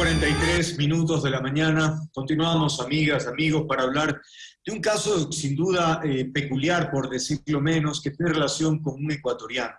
9.43 minutos de la mañana. Continuamos, amigas, amigos, para hablar de un caso sin duda eh, peculiar, por decirlo menos, que tiene relación con un ecuatoriano.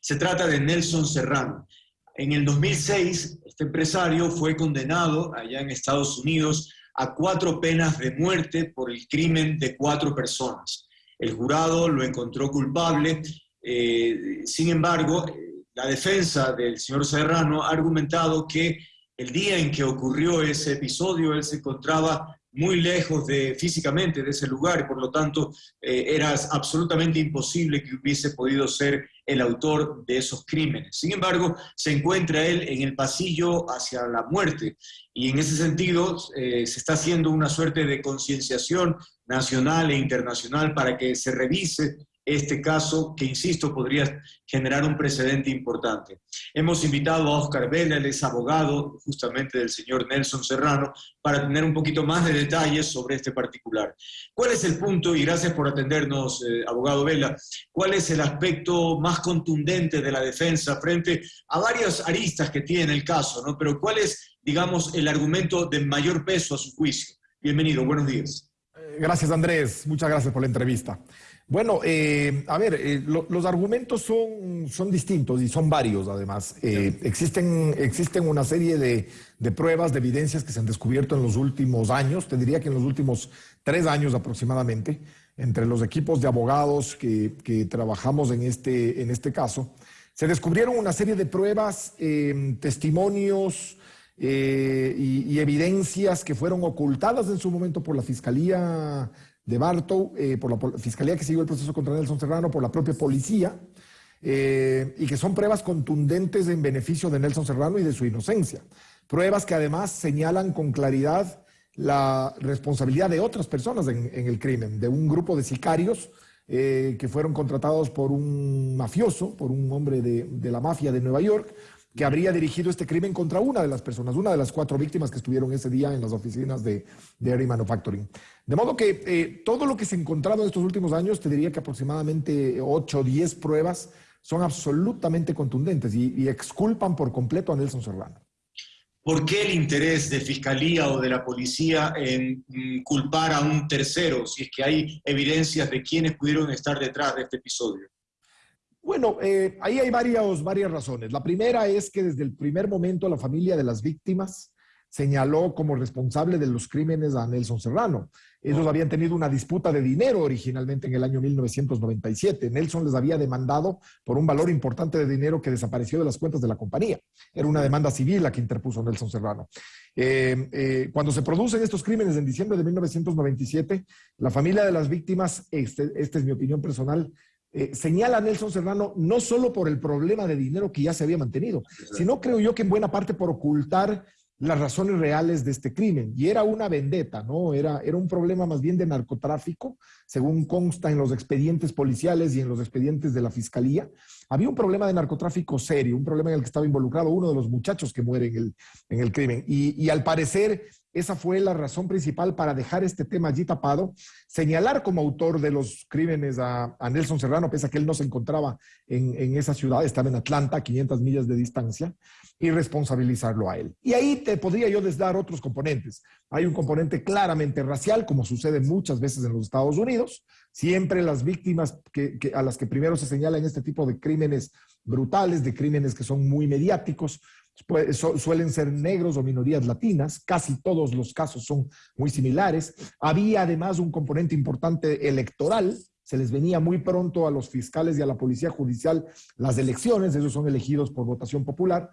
Se trata de Nelson Serrano. En el 2006, este empresario fue condenado allá en Estados Unidos a cuatro penas de muerte por el crimen de cuatro personas. El jurado lo encontró culpable, eh, sin embargo, la defensa del señor Serrano ha argumentado que el día en que ocurrió ese episodio, él se encontraba muy lejos de, físicamente de ese lugar por lo tanto eh, era absolutamente imposible que hubiese podido ser el autor de esos crímenes. Sin embargo, se encuentra él en el pasillo hacia la muerte y en ese sentido eh, se está haciendo una suerte de concienciación nacional e internacional para que se revise este caso que, insisto, podría generar un precedente importante. Hemos invitado a Oscar Vela, él es abogado justamente del señor Nelson Serrano, para tener un poquito más de detalles sobre este particular. ¿Cuál es el punto, y gracias por atendernos, eh, abogado Vela, cuál es el aspecto más contundente de la defensa frente a varias aristas que tiene el caso, ¿no? pero cuál es, digamos, el argumento de mayor peso a su juicio? Bienvenido, buenos días. Eh, gracias, Andrés. Muchas gracias por la entrevista. Bueno, eh, a ver, eh, los argumentos son, son distintos y son varios además. Eh, existen, existen una serie de, pruebas, de evidencias que se han descubierto en los últimos años, te diría que en los últimos tres años aproximadamente, entre los equipos de abogados que, trabajamos en este, en este caso, se descubrieron una serie de pruebas, testimonios y, y evidencias que fueron ocultadas en su momento por la Fiscalía de Bartow, eh, por la fiscalía que siguió el proceso contra Nelson Serrano, por la propia policía, eh, y que son pruebas contundentes en beneficio de Nelson Serrano y de su inocencia. Pruebas que además señalan con claridad la responsabilidad de otras personas en, el crimen, de un grupo de sicarios eh, que fueron contratados por un mafioso, por un hombre de, de la mafia de Nueva York, que habría dirigido este crimen contra una de las personas, una de las cuatro víctimas que estuvieron ese día en las oficinas de Dairy Manufacturing. De modo que eh, todo lo que se ha encontrado en estos últimos años, te diría que aproximadamente 8 o 10 pruebas son absolutamente contundentes y, exculpan por completo a Nelson Serrano. ¿Por qué el interés de fiscalía o de la policía en mm, culpar a un tercero si es que hay evidencias de quienes pudieron estar detrás de este episodio? Bueno, eh, ahí hay varias, varias razones. La primera es que desde el primer momento la familia de las víctimas señaló como responsable de los crímenes a Nelson Serrano. Ellos habían tenido una disputa de dinero originalmente en el año 1997. Nelson les había demandado por un valor importante de dinero que desapareció de las cuentas de la compañía. Era una demanda civil la que interpuso Nelson Serrano. Eh, eh, cuando se producen estos crímenes en diciembre de 1997, la familia de las víctimas, este, esta es mi opinión personal, eh, señala a Nelson Serrano no solo por el problema de dinero que ya se había mantenido, sino creo yo que en buena parte por ocultar las razones reales de este crimen. Y era una vendetta, ¿no? Era, era un problema más bien de narcotráfico, según consta en los expedientes policiales y en los expedientes de la fiscalía. Había un problema de narcotráfico serio, un problema en el que estaba involucrado uno de los muchachos que muere en el, en el crimen. Y, y al parecer esa fue la razón principal para dejar este tema allí tapado, señalar como autor de los crímenes a, Nelson Serrano, pese a que él no se encontraba en, esa ciudad, estaba en Atlanta, a 500 millas de distancia, y responsabilizarlo a él. Y ahí te podría yo desdar otros componentes. Hay un componente claramente racial, como sucede muchas veces en los Estados Unidos. Siempre las víctimas a las que primero se señala en este tipo de crímenes brutales, de crímenes que son muy mediáticos, pues, suelen ser negros o minorías latinas, casi todos los casos son muy similares. Había además un componente importante electoral, se les venía muy pronto a los fiscales y a la policía judicial las elecciones, ellos son elegidos por votación popular,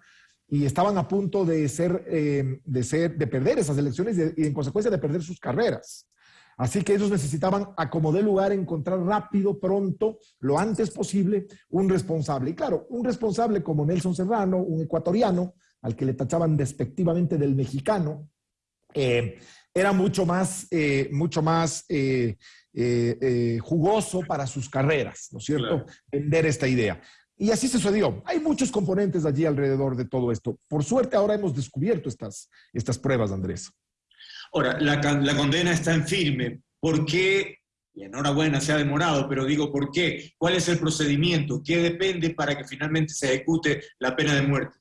y estaban a punto de ser, eh, de ser, de perder esas elecciones y, en consecuencia de perder sus carreras. Así que ellos necesitaban, a como de lugar, encontrar rápido, pronto, lo antes posible, un responsable. Y claro, un responsable como Nelson Serrano, un ecuatoriano, al que le tachaban despectivamente del mexicano, eh, era mucho más, eh, mucho más eh, jugoso para sus carreras, ¿no es cierto? Vender esta idea. Y así sucedió. Hay muchos componentes allí alrededor de todo esto. Por suerte ahora hemos descubierto estas, estas pruebas, Andrés. Ahora, la, condena está en firme. ¿Por qué? Y enhorabuena, se ha demorado, pero digo, ¿por qué? ¿Cuál es el procedimiento? ¿Qué depende para que finalmente se ejecute la pena de muerte?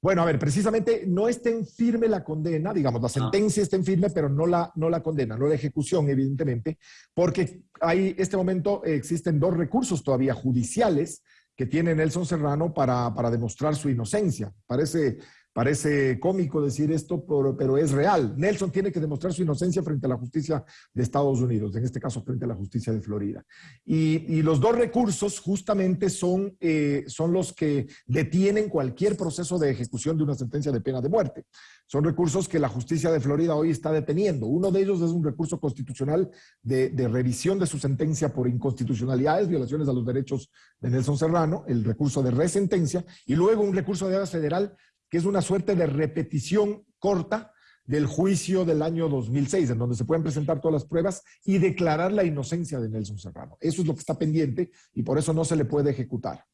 Bueno, a ver, precisamente no está en firme la condena, digamos, la ah. sentencia está en firme, pero no la, no la condena, no la ejecución, evidentemente, porque hay, este momento existen dos recursos todavía judiciales que tiene Nelson Serrano para, para demostrar su inocencia. Parece Parece cómico decir esto, pero, es real. Nelson tiene que demostrar su inocencia frente a la justicia de Estados Unidos, en este caso frente a la justicia de Florida. Y, los dos recursos justamente son, eh, son los que detienen cualquier proceso de ejecución de una sentencia de pena de muerte. Son recursos que la justicia de Florida hoy está deteniendo. Uno de ellos es un recurso constitucional de, revisión de su sentencia por inconstitucionalidades, violaciones a los derechos de Nelson Serrano, el recurso de resentencia, y luego un recurso de federal que es una suerte de repetición corta del juicio del año 2006, en donde se pueden presentar todas las pruebas y declarar la inocencia de Nelson Serrano. Eso es lo que está pendiente y por eso no se le puede ejecutar.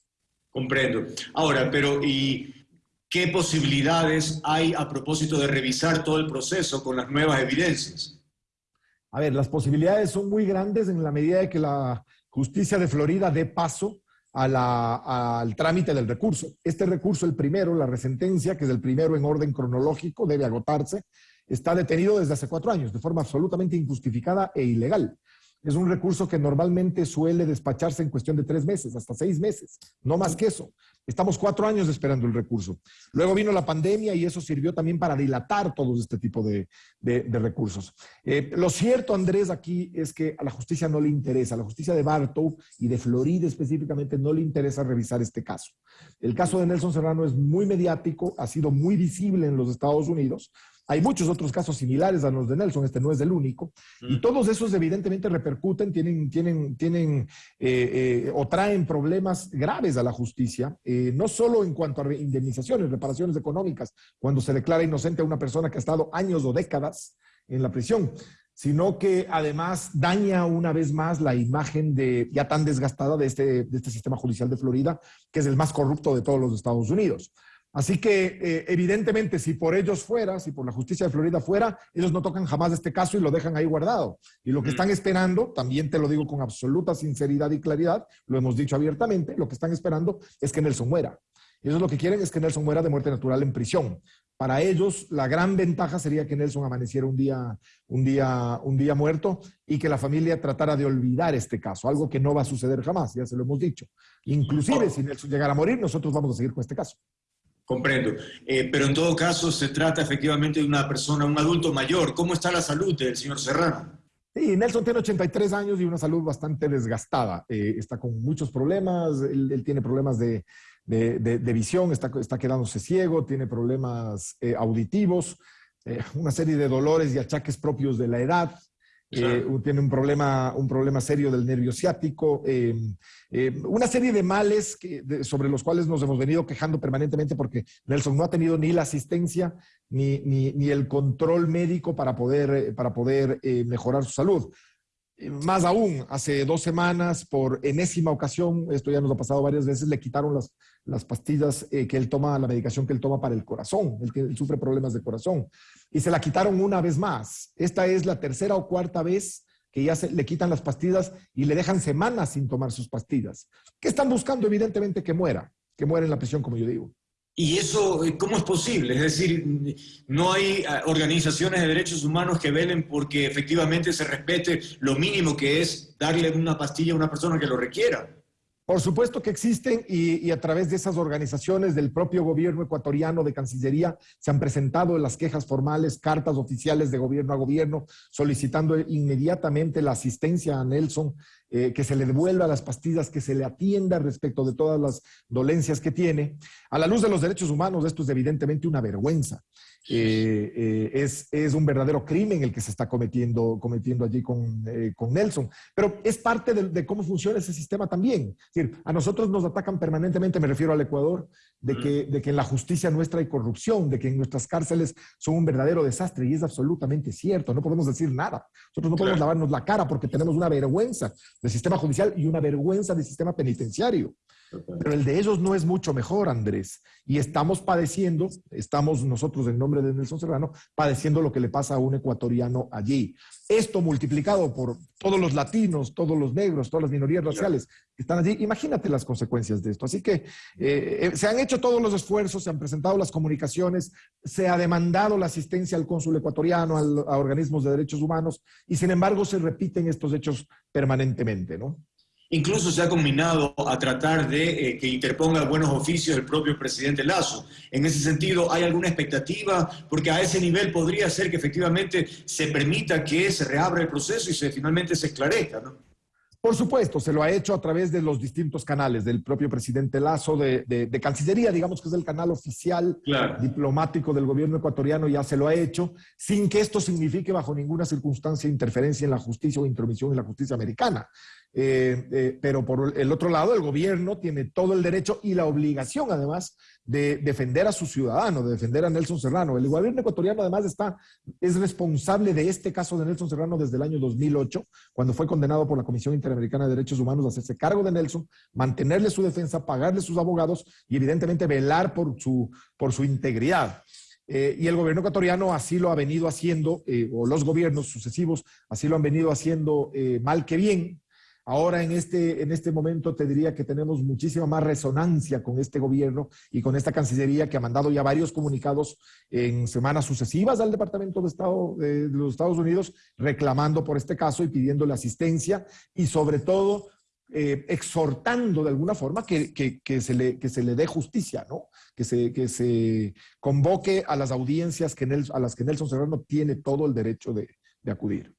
Comprendo. Ahora, pero ¿y qué posibilidades hay a propósito de revisar todo el proceso con las nuevas evidencias? A ver, las posibilidades son muy grandes en la medida de que la justicia de Florida dé paso al trámite del recurso. Este recurso, el primero, la resentencia, que es el primero en orden cronológico, debe agotarse, está detenido desde hace cuatro años de forma absolutamente injustificada e ilegal. Es un recurso que normalmente suele despacharse en cuestión de tres meses, hasta seis meses, no más que eso. Estamos cuatro años esperando el recurso. Luego vino la pandemia y eso sirvió también para dilatar todo este tipo de, recursos. Eh, lo cierto, Andrés, aquí es que a la justicia no le interesa, a la justicia de Bartow y de Florida específicamente no le interesa revisar este caso. El caso de Nelson Serrano es muy mediático, ha sido muy visible en los Estados Unidos, hay muchos otros casos similares a los de Nelson, este no es el único, y todos esos evidentemente repercuten, tienen, tienen, tienen eh, eh, o traen problemas graves a la justicia, eh, no solo en cuanto a indemnizaciones, reparaciones económicas, cuando se declara inocente a una persona que ha estado años o décadas en la prisión, sino que además daña una vez más la imagen de, ya tan desgastada de este, de este sistema judicial de Florida, que es el más corrupto de todos los Estados Unidos. Así que, eh, evidentemente, si por ellos fuera, si por la justicia de Florida fuera, ellos no tocan jamás este caso y lo dejan ahí guardado. Y lo que mm. están esperando, también te lo digo con absoluta sinceridad y claridad, lo hemos dicho abiertamente, lo que están esperando es que Nelson muera. Ellos lo que quieren es que Nelson muera de muerte natural en prisión. Para ellos, la gran ventaja sería que Nelson amaneciera un día, un día, un día muerto y que la familia tratara de olvidar este caso, algo que no va a suceder jamás, ya se lo hemos dicho. Inclusive, si Nelson llegara a morir, nosotros vamos a seguir con este caso. Comprendo. Eh, pero en todo caso se trata efectivamente de una persona, un adulto mayor. ¿Cómo está la salud del señor Serrano? Sí, Nelson tiene 83 años y una salud bastante desgastada. Eh, está con muchos problemas. Él, tiene problemas de, visión, está, está, quedándose ciego, tiene problemas eh, auditivos, una serie de dolores y achaques propios de la edad. Eh, tiene un problema, un problema serio del nervio ciático, eh, eh, una serie de males sobre los cuales nos hemos venido quejando permanentemente porque Nelson no ha tenido ni la asistencia ni, ni, el control médico para poder, para poder mejorar su salud. Más aún, hace dos semanas, por enésima ocasión, esto ya nos ha pasado varias veces, le quitaron las, las pastillas que él toma, la medicación que él toma para el corazón. Él, él sufre problemas de corazón y se la quitaron una vez más. Esta es la tercera o cuarta vez que ya se, le quitan las pastillas y le dejan semanas sin tomar sus pastillas. ¿Qué están buscando? Evidentemente que muera, que muera en la prisión, como yo digo. ¿Y eso cómo es posible? Es decir, no hay ah, organizaciones de derechos humanos que velen porque efectivamente se respete lo mínimo que es darle una pastilla a una persona que lo requiera. Por supuesto que existen y, a través de esas organizaciones del propio gobierno ecuatoriano de Cancillería se han presentado las quejas formales, cartas oficiales de gobierno a gobierno solicitando inmediatamente la asistencia a Nelson, eh, que se le devuelva las pastillas, que se le atienda respecto de todas las dolencias que tiene. A la luz de los derechos humanos, esto es evidentemente una vergüenza. Eh, eh, es, es, un verdadero crimen el que se está cometiendo, cometiendo allí con, eh, con Nelson. Pero es parte de, cómo funciona ese sistema también. Es decir, a nosotros nos atacan permanentemente, me refiero al Ecuador, de que, de que en la justicia nuestra hay corrupción, de que en nuestras cárceles son un verdadero desastre, y es absolutamente cierto, no podemos decir nada. Nosotros no podemos lavarnos la cara porque tenemos una vergüenza del sistema judicial y una vergüenza del sistema penitenciario. Pero el de ellos no es mucho mejor, Andrés. Y estamos padeciendo, estamos nosotros en nombre de Nelson Serrano, padeciendo lo que le pasa a un ecuatoriano allí. Esto multiplicado por todos los latinos, todos los negros, todas las minorías raciales que están allí, imagínate las consecuencias de esto. Así que eh, eh, se han hecho todos los esfuerzos, se han presentado las comunicaciones, se ha demandado la asistencia al cónsul ecuatoriano, a organismos de derechos humanos, y sin embargo se repiten estos hechos permanentemente, ¿no? Incluso se ha combinado a tratar de eh, que interponga buenos oficios el propio presidente Lazo. En ese sentido, ¿hay alguna expectativa? Porque a ese nivel podría ser que efectivamente se permita que se reabra el proceso y se finalmente se esclarezca, ¿no? Por supuesto, se lo ha hecho a través de los distintos canales del propio presidente Lazo, de, Cancillería, digamos que es el canal oficial diplomático del gobierno ecuatoriano, ya se lo ha hecho, sin que esto signifique bajo ninguna circunstancia interferencia en la justicia o intromisión en la justicia americana. Eh, eh, pero por el otro lado, el gobierno tiene todo el derecho y la obligación, además, de defender a su ciudadano, de defender a Nelson Serrano. El gobierno ecuatoriano, además, está, es responsable de este caso de Nelson Serrano desde el año 2008, cuando fue condenado por la Comisión Interamericana de Derechos Humanos hacerse cargo de Nelson, mantenerle su defensa, pagarle sus abogados y, evidentemente, velar por su, por su integridad. Eh, y el gobierno ecuatoriano así lo ha venido haciendo, o los gobiernos sucesivos así lo han venido haciendo mal que bien, Ahora en este, en este momento te diría que tenemos muchísima más resonancia con este gobierno y con esta Cancillería que ha mandado ya varios comunicados en semanas sucesivas al Departamento de Estado de los Estados Unidos reclamando por este caso y pidiéndole asistencia y sobre todo eh, exhortando de alguna forma que, se le, que se le dé justicia, ¿no? Que se, que se convoque a las audiencias que a las que Nelson Serrano tiene todo el derecho de acudir.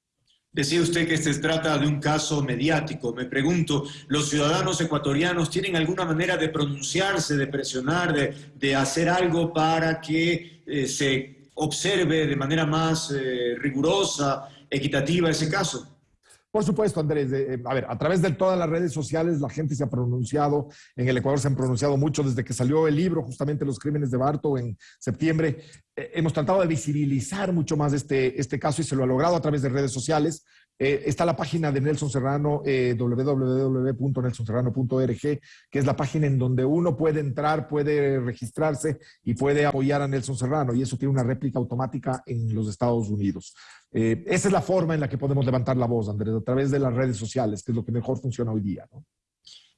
Decía usted que se trata de un caso mediático. Me pregunto, ¿los ciudadanos ecuatorianos tienen alguna manera de pronunciarse, de presionar, de, hacer algo para que eh, se observe de manera más eh, rigurosa, equitativa ese caso? Por supuesto, Andrés. Eh, a ver, a través de todas las redes sociales la gente se ha pronunciado. En el Ecuador se han pronunciado mucho desde que salió el libro, justamente Los Crímenes de Barto, en septiembre. Eh, hemos tratado de visibilizar mucho más este, este caso y se lo ha logrado a través de redes sociales. Eh, está la página de Nelson Serrano, eh, www.nelsonserrano.org, que es la página en donde uno puede entrar, puede registrarse y puede apoyar a Nelson Serrano. Y eso tiene una réplica automática en los Estados Unidos. esa es la forma en la que podemos levantar la voz, Andrés, a través de las redes sociales, que es lo que mejor funciona hoy día. ¿no?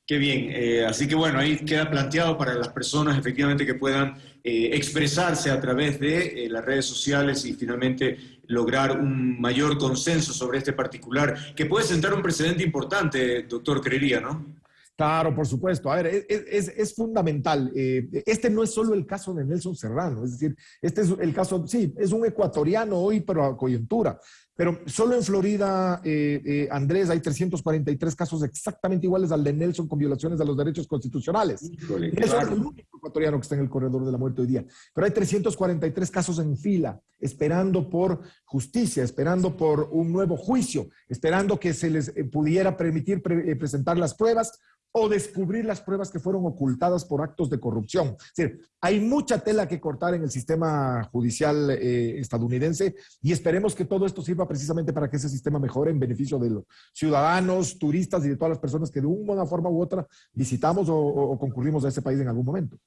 Qué bien. Eh, así que bueno, ahí queda planteado para las personas efectivamente que puedan eh, expresarse a través de eh, las redes sociales y finalmente lograr un mayor consenso sobre este particular, que puede sentar un precedente importante, doctor, creería, ¿no? Claro, por supuesto. A ver, es, es, fundamental. este no es solo el caso de Nelson Serrano, es decir, este es el caso, sí, es un ecuatoriano hoy, pero a coyuntura, pero solo en Florida, eh, eh, Andrés, hay 343 casos exactamente iguales al de Nelson con violaciones de los derechos constitucionales. Nelson es el único ecuatoriano que está en el corredor de la muerte hoy día. Pero hay 343 casos en fila, esperando por justicia, esperando por un nuevo juicio, esperando que se les eh, pudiera permitir presentar las pruebas o descubrir las pruebas que fueron ocultadas por actos de corrupción. Es decir, hay mucha tela que cortar en el sistema judicial eh, estadounidense y esperemos que todo esto sirva precisamente para que ese sistema mejore en beneficio de los ciudadanos, turistas y de todas las personas que de una forma u otra visitamos o concurrimos a ese país en algún momento.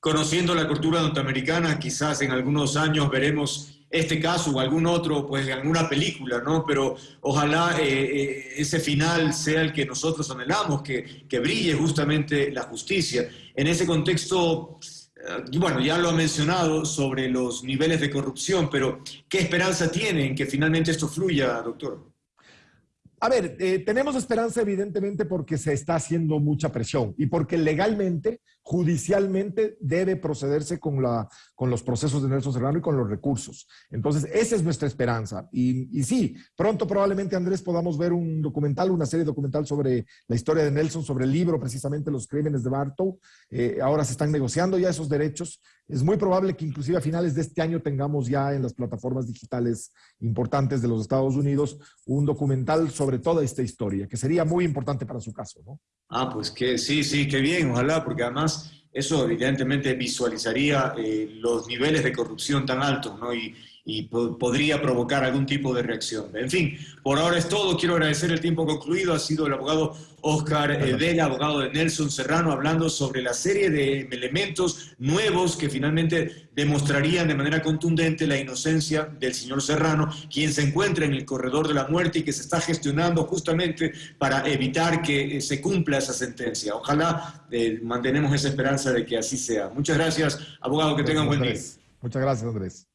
Conociendo la cultura norteamericana, quizás en algunos años veremos este caso o algún otro, pues en alguna película, ¿no? Pero ojalá eh, eh, ese final sea el que nosotros anhelamos, que, que, brille justamente la justicia. En ese contexto, bueno, ya lo ha mencionado sobre los niveles de corrupción, pero ¿qué esperanza tiene en que finalmente esto fluya, doctor? A ver, tenemos esperanza evidentemente porque se está haciendo mucha presión y porque legalmente judicialmente debe procederse con, la, con los procesos de Nelson Serrano y con los recursos. Entonces, esa es nuestra esperanza. Y, y, sí, pronto probablemente, Andrés, podamos ver un documental, una serie documental sobre la historia de Nelson, sobre el libro precisamente Los Crímenes de Bartow. Eh, ahora se están negociando ya esos derechos. Es muy probable que inclusive a finales de este año tengamos ya en las plataformas digitales importantes de los Estados Unidos un documental sobre toda esta historia, que sería muy importante para su caso, ¿no? Ah, pues que sí, sí, qué bien, ojalá, porque además eso evidentemente visualizaría eh, los niveles de corrupción tan altos, ¿no? Y, y podría provocar algún tipo de reacción. En fin, por ahora es todo. Quiero agradecer el tiempo concluido. Ha sido el abogado Oscar eh, Vela, abogado de Nelson Serrano, hablando sobre la serie de elementos nuevos que finalmente demostrarían de manera contundente la inocencia del señor Serrano, quien se encuentra en el corredor de la muerte y que se está gestionando justamente para evitar que eh, se cumpla esa sentencia. Ojalá eh, mantenemos esa esperanza de que así sea. Muchas gracias, abogado, que tengan buen día. Muchas gracias, Andrés.